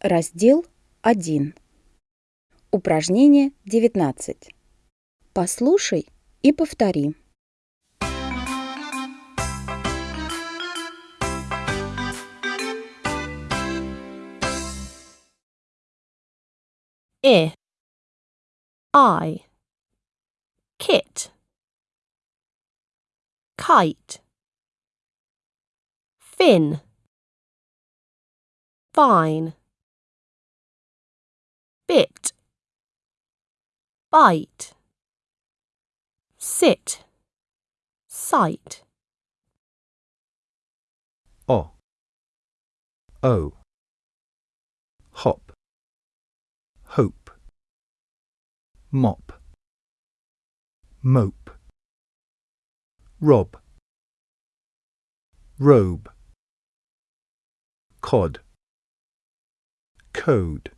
Раздел 1. Упражнение 19. Послушай и повтори. I I kit kite fin fine bite. Sit. Sight. O. O. Hop. Hope. Mop. Mope. Rob. Robe. Cod. Code